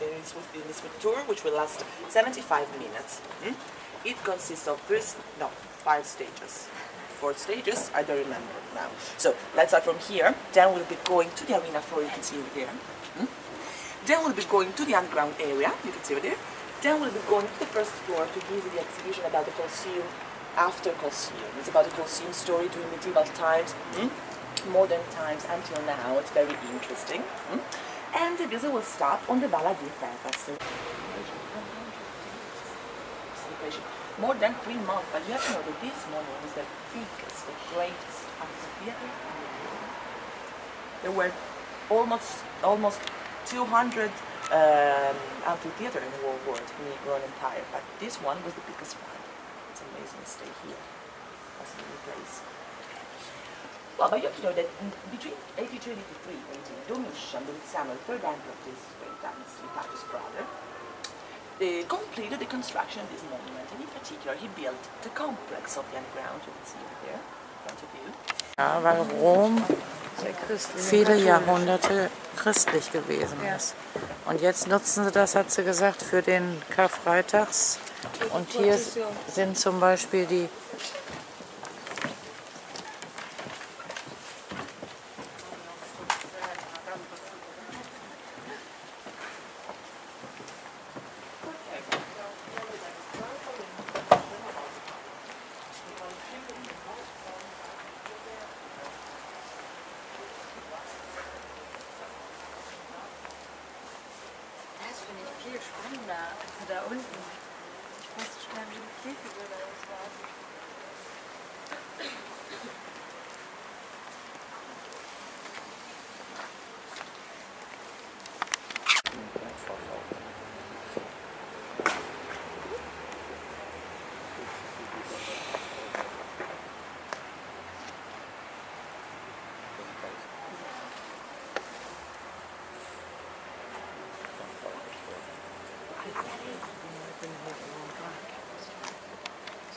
this, tour, which will last 75 minutes. Mm? It consists of three, no, five stages. Four stages, I don't remember now. So let's start from here. Then we'll be going to the arena floor, you can see over there. Mm? Then we'll be going to the underground area, you can see over there. Then we'll be going to the first floor to you the exhibition about the Colosseum after Colosseum. It's about the Colosseum story during medieval times, mm? modern times until now. It's very interesting. Mm? And the visit will start on the Bala di Terrace. More than three months, but you have to know that this morning was the biggest, the greatest amphitheater the. There were almost almost 200 um, amphitheater in the whole world, in the Roman Empire, but this one was the biggest one. It's amazing to stay here. That's a new place. Well, but you have to know that in- between 82 and 83, when Domitian, the Samuel, third emperor of this great dynasty, Titus' brother, they completed the construction of this monument, and in particular, he built the complex of the underground, you can see it there, in front of you. Ja, weil Rom viele. Jahrhunderte christlich gewesen ist. Und jetzt nutzen sie das, hat sie gesagt, für den Karfreitags. Und hier sind zum Beispiel die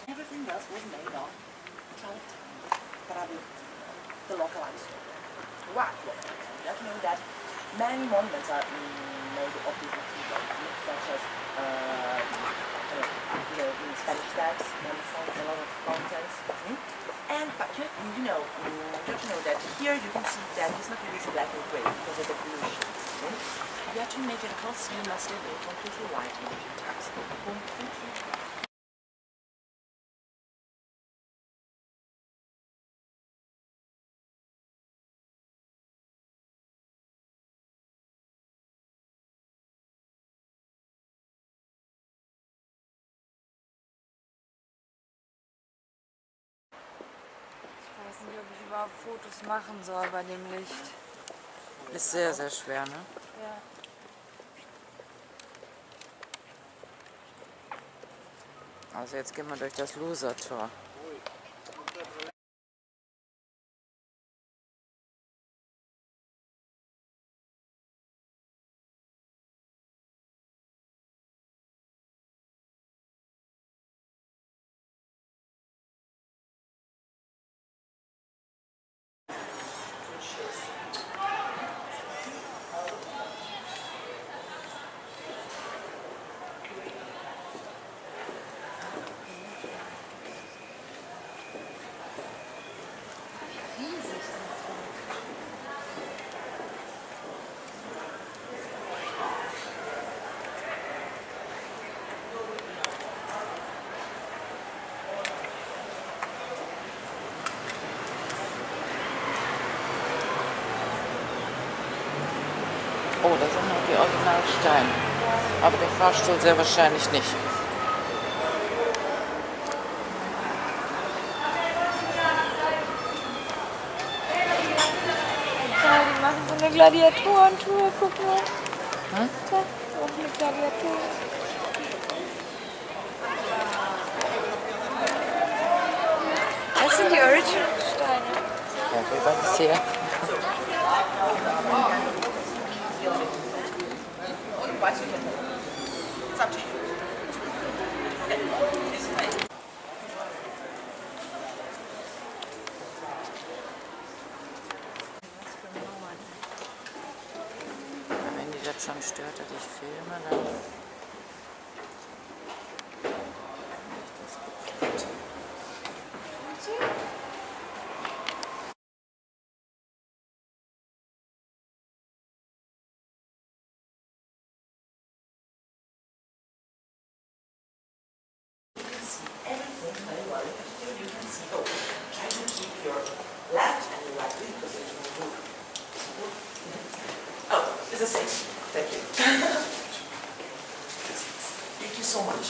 Everything else was made of trout, travertino, the localized. You have to know that many monuments are made of these materials, such as uh, you know, in Spanish steps and a lot of mountains. mm. And but you, you know, mm, you know that here you can see that this material is black and gray because of the pollution. You have to imagine a Colosseum must have been completely white in ancient times. Completely. Ich weiß nicht, ob ich überhaupt Fotos machen soll bei dem Licht. Ist sehr, sehr schwer, ne? Ja. Also jetzt gehen wir durch das Loser-Tor. Oh, da sind noch die Originalsteine. Aber der Fahrstuhl sehr wahrscheinlich nicht. Ja, die machen so eine Gladiatorentour, guck mal. Hm? Da, auch eine Gladiator. Das sind die Original-Steine. Ja, wie war das hier? Otherwise, you can. It's up to you. It's fine. Wenn die das schon stört, dass ich filme, dann so much.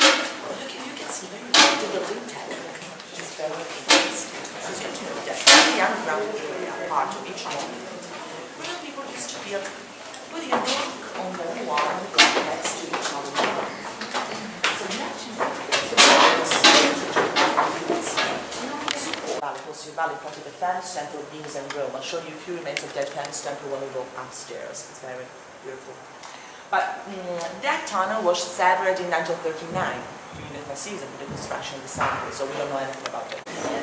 Look, if you can see very well the building technique is very advanced. So you know that the underground area part of each home, where people used to build with your dog on the wall on the next to each other. So you have to know Valley, Horseshoe Valley, front of the Fence Temple, Venus and Rome. I'll show you a few remains of Dead Fence Temple when we go upstairs. It's very beautiful. But mm, that tunnel was severed in 1939 during the for the construction of the subway, so we don't know anything about it.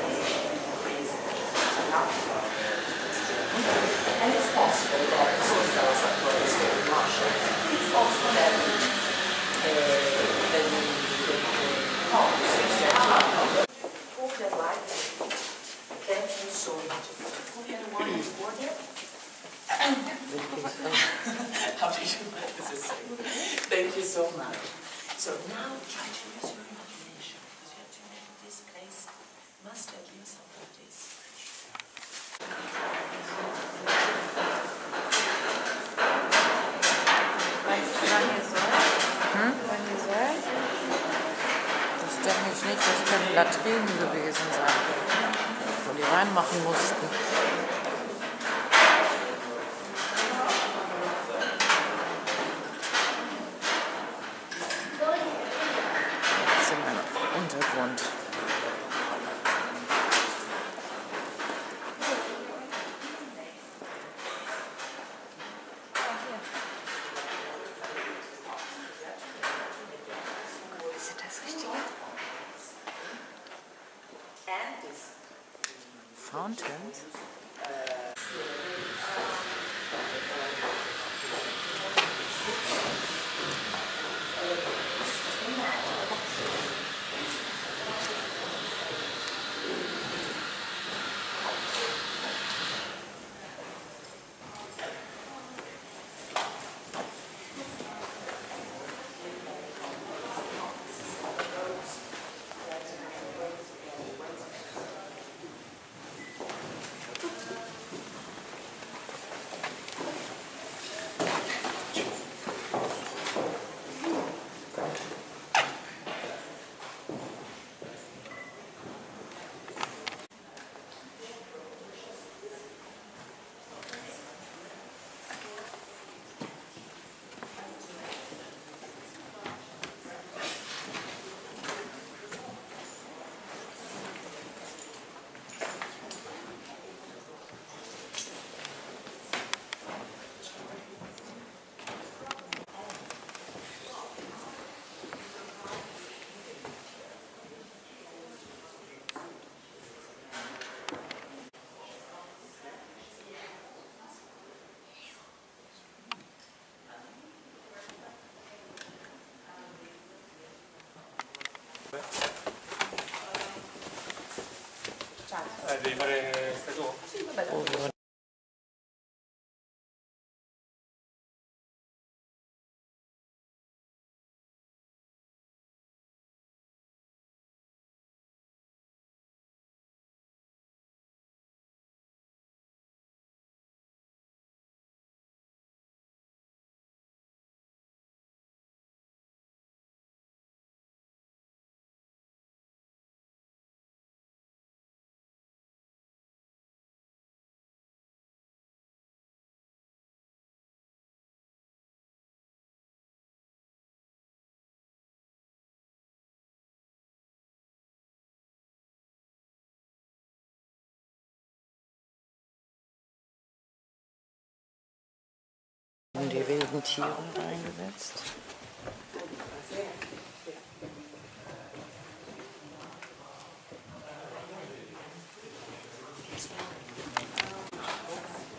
You like this? is so- Thank you so much. So now try to use your imagination because you have to imagine this place must have been something like this. Sollt? Das stört mich nicht, das können Latrinen gewesen sein, wo die reinmachen mussten. Eh, devi fare stai tu? Sì, vabbè, In die wilden Tiere eingesetzt.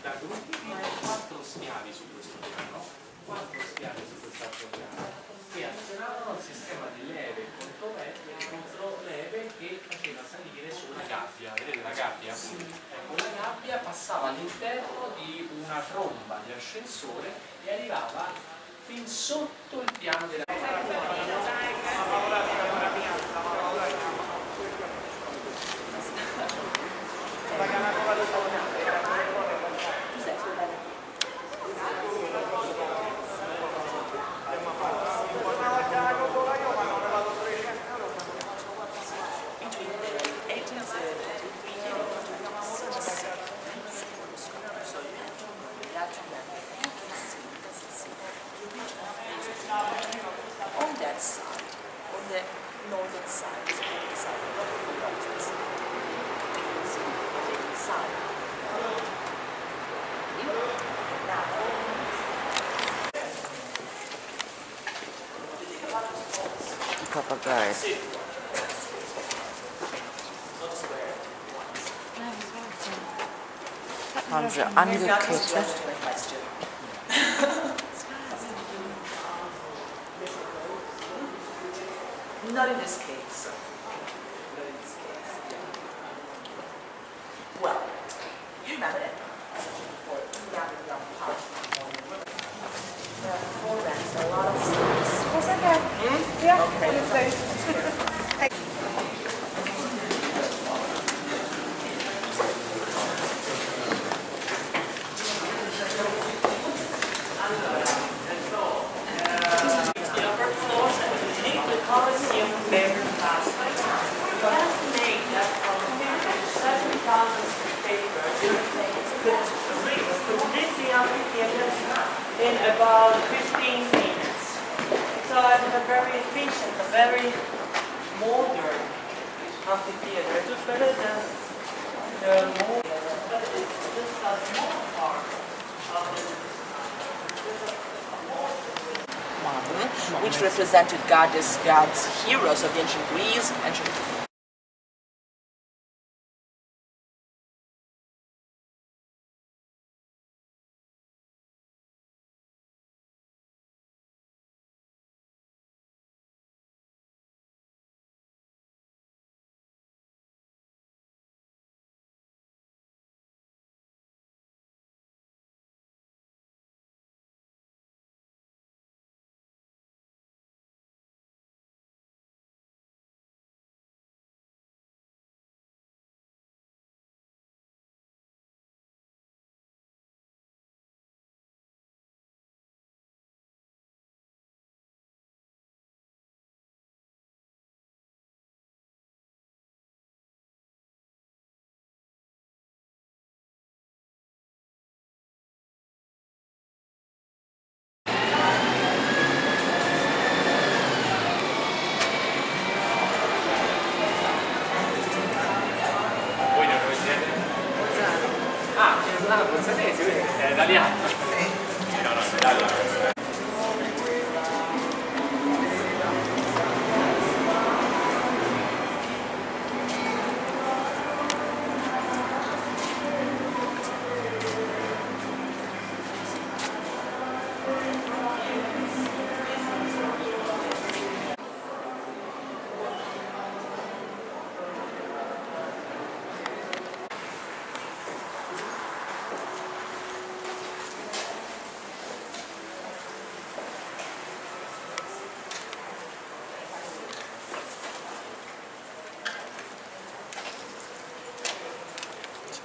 Da ultimi quattro schiavi su questo piano, quattro schiavi su quest'altro piano, che azionavano il sistema di leve contro leve, contro leve che faceva salire su gabbia. Vedete la gabbia? Ecco, la gabbia passava all'interno di una tromba di ascensore e arrivava fin sotto il piano della died. Hands are unlocated. Not in this case. Well, you remember. A very efficient, a very modern amphitheater. It was better than the more, but it's just a small part of the which represented goddess gods, heroes of ancient Greece, ancient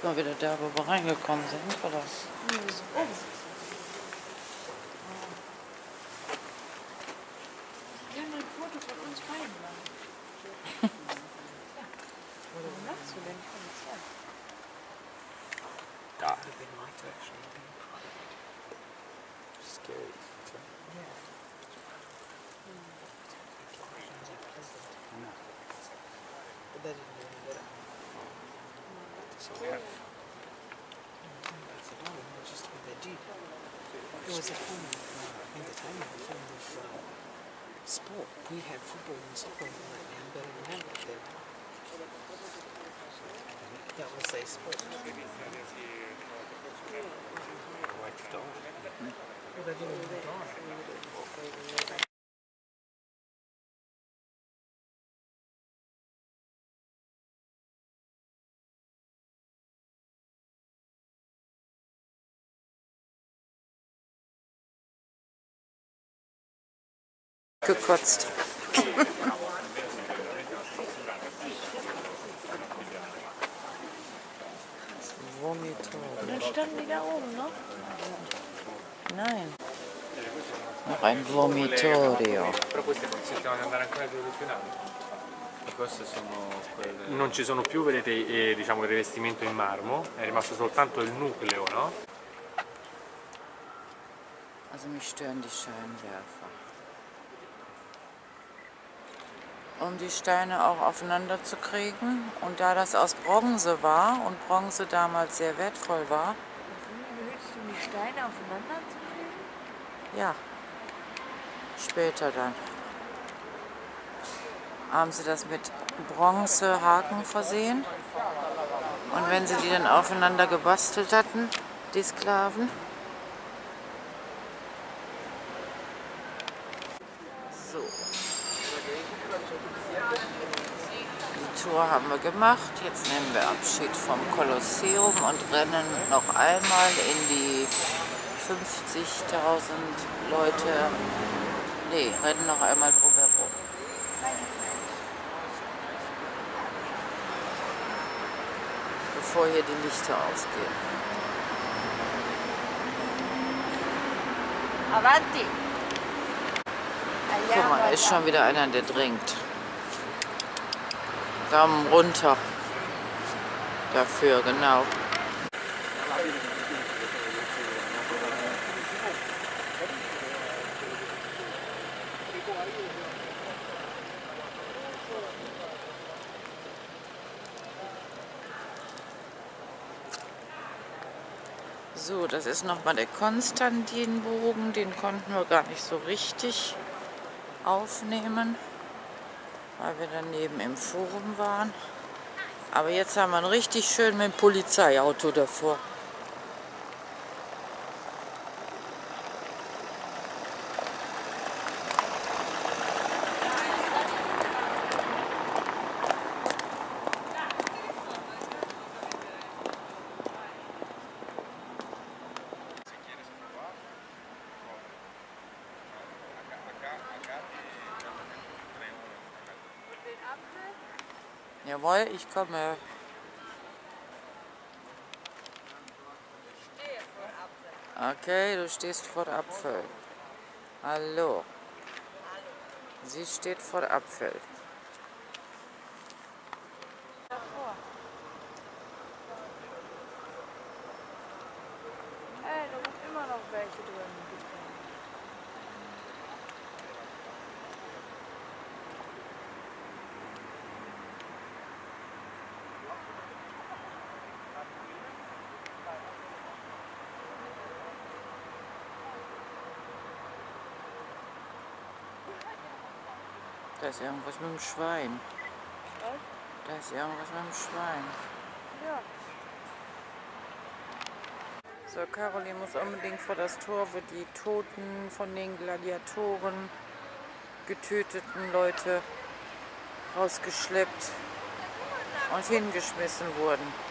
mal wieder da, wo wir reingekommen sind, oder? Wir haben ein Foto von uns beiden machen. ja. Warum lachst du denn? Komm So we have. It was a form of, uh, in the time, of a form of uh, sport. We had football and soccer in the land, but I remember that that was a sport. Wiped off. Well, they didn't even die. Gekotzt. Vomitorio. Dann standen die da oben noch. Nein. Noch ein Vomitorio. Però queste consentono di andare ancora più più in alto. Queste sono quelle... Non ci sono più, vedete, eh, diciamo, il rivestimento in marmo, è rimasto soltanto il nucleo, no? Also mich stören die Scheinwerfer. Um die Steine auch aufeinander zu kriegen. Und da das aus Bronze war und Bronze damals sehr wertvoll war, Benutzt du die Steine aufeinander zu kriegen? ja, später dann, haben sie das mit Bronzehaken versehen. Und wenn sie die dann aufeinander gebastelt hatten, die Sklaven, Tour haben wir gemacht. Jetzt nehmen wir Abschied vom Kolosseum und rennen noch einmal in die 50.000 Leute. Nee, rennen noch einmal drumherum. Bevor hier die Lichter ausgehen. Avanti! Guck mal, ist schon wieder einer, der dringt. Daumen runter. Dafür, genau. So, das ist nochmal der Konstantinbogen. Den konnten wir gar nicht so richtig aufnehmen, weil wir daneben im Forum waren. Aber jetzt haben wir einen richtig schön mit dem Polizeiauto davor. Jawohl, ich komme. Okay, du stehst vor Apfel. Hallo. Sie steht vor Apfel. Da ist irgendwas mit dem Schwein. Was? Da ist irgendwas mit dem Schwein. Ja. So, Caroline muss unbedingt vor das Tor, wo die Toten von den Gladiatoren getöteten Leute rausgeschleppt und hingeschmissen wurden.